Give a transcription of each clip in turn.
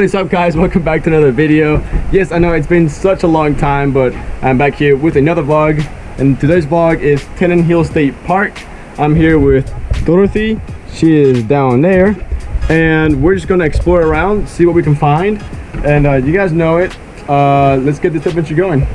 What is up guys? Welcome back to another video. Yes, I know it's been such a long time, but I'm back here with another vlog. And today's vlog is Tannehill State Park. I'm here with Dorothy. She is down there. And we're just gonna explore around, see what we can find. And uh, you guys know it. Uh, let's get this adventure going.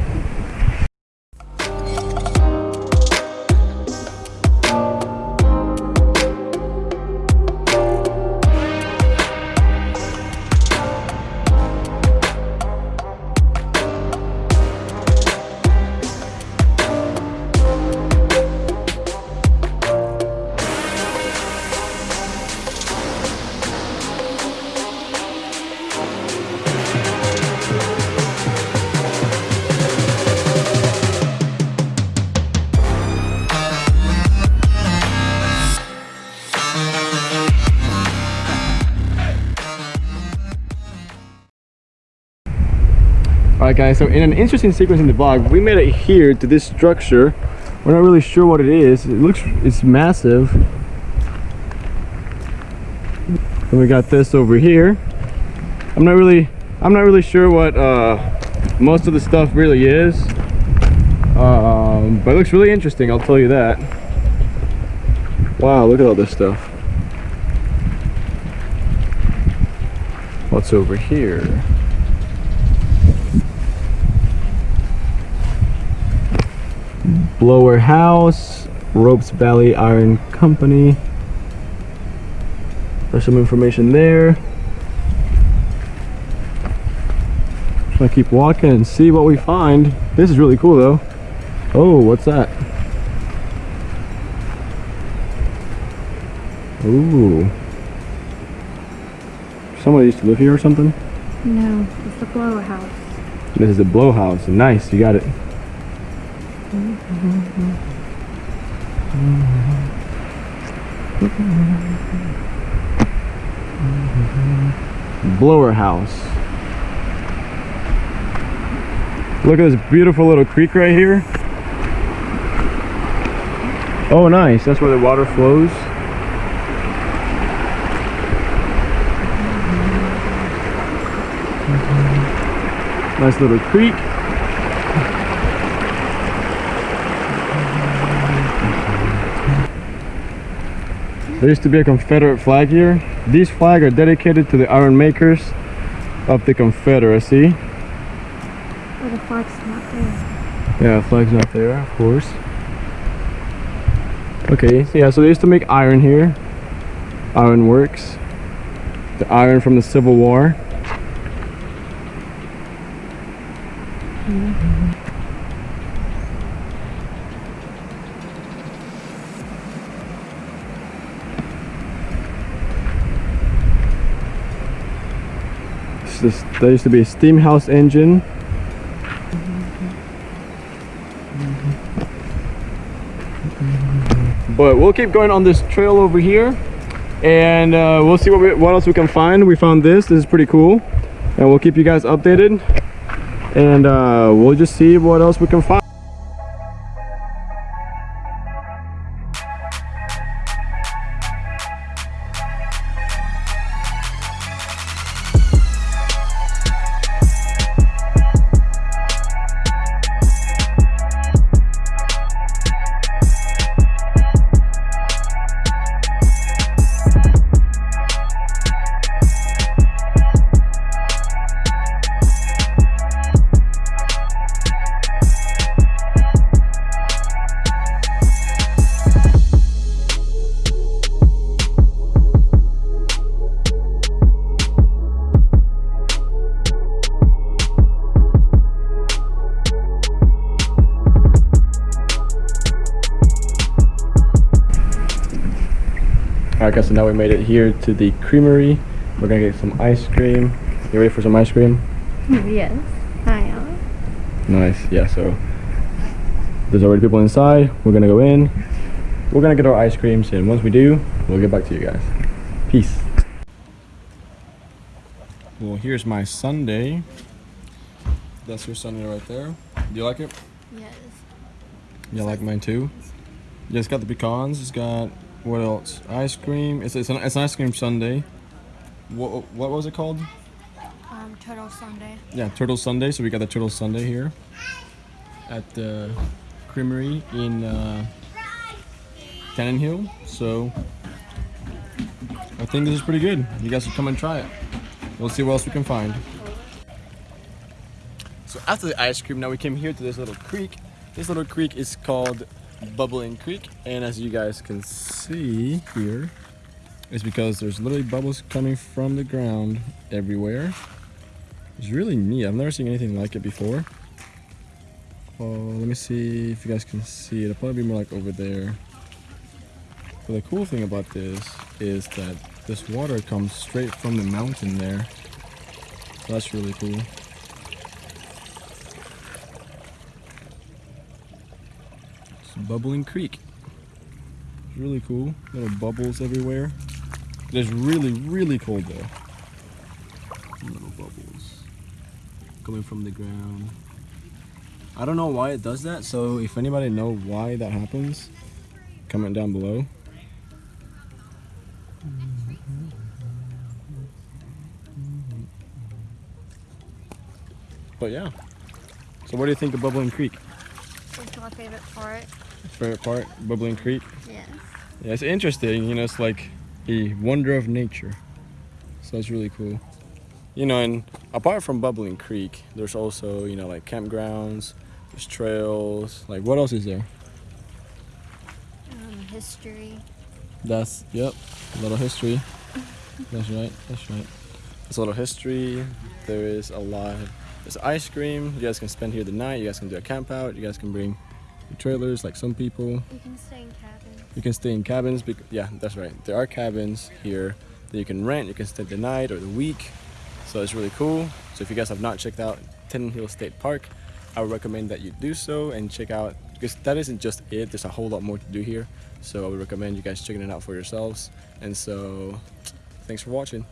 Alright guys, so in an interesting sequence in the vlog, we made it here to this structure. We're not really sure what it is. It looks, it's massive. And we got this over here. I'm not really, I'm not really sure what uh, most of the stuff really is. Um, but it looks really interesting, I'll tell you that. Wow, look at all this stuff. What's over here? Blower House, Roupes Valley Iron Company. There's some information there. Just gonna keep walking and see what we find. This is really cool though. Oh, what's that? Ooh. Somebody used to live here or something? No, it's the blow house. This is a blow house. Nice, you got it. Blower house. Look at this beautiful little creek right here. Oh, nice. That's where the water flows. Nice little creek. There used to be a Confederate flag here. These flags are dedicated to the iron makers of the Confederacy. But the flag's not there. Yeah, flag's not there, of course. Okay, yeah, so they used to make iron here. Iron works. The iron from the Civil War. Mm-hmm. This is- There used to be a steam house engine. but we'll keep going on this trail over here and uh, we'll see what, we, what else we can find we found this this is pretty cool and we'll keep you guys updated and uh, we'll just see what else we can find Alright guys, so now we made it here to the creamery. We're gonna get some ice cream. You ready for some ice cream? Mm, yes, I am. Nice, yeah, so there's already people inside. We're gonna go in. We're gonna get our ice creams and once we do, we'll get back to you guys. Peace. Well, here's my sundae. That's your sundae right there. Do you like it? Yes. You like mine too? Yeah, it's got the pecans. It's got what else? Ice cream. It's it's an, it's an ice cream sundae. What what was it called? um, Turtle Sundae. Yeah, Turtle Sundae. So we got the Turtle Sundae here at the creamery in uh, Tannehill. So I think this is pretty good. You guys should come and try it. We'll see what else we can find. So after the ice cream, now we came here to this little creek. This little creek is called Bubbling Creek, and as you guys can see here, it's because there's literally bubbles coming from the ground everywhere. It's really neat. I've never seen anything like it before. Oh, let me see if you guys can see it. It'll probably be more like over there. But the cool thing about this is that this water comes straight from the mountain there. So that's really cool. Bubbling Creek. It's really cool. Little bubbles everywhere. It's really, really cold though. Little bubbles coming from the ground. I don't know why it does that, so if anybody know why that happens, comment down below. But yeah. So what do you think of Bubbling Creek? It's my favorite part. Favorite part, Bubbling Creek? Yes. Yeah, it's interesting. You know, it's like a wonder of nature. So it's really cool. You know, and apart from Bubbling Creek, there's also, you know, like campgrounds, there's trails. Like, what else is there? Um, history. That's, yep, a little history. That's right, that's right. There's a little history. There is a lot. There's ice cream. You guys can spend here the night. You guys can do a camp out. You guys can bring trailers like some people. You can stay in cabins. You can stay in cabins. Yeah, that's right. There are cabins here that you can rent. You can stay the night or the week. So it's really cool. So if you guys have not checked out Tannehill State Park, I would recommend that you do so and check out because that isn't just it. There's a whole lot more to do here. So I would recommend you guys checking it out for yourselves. And so, thanks for watching.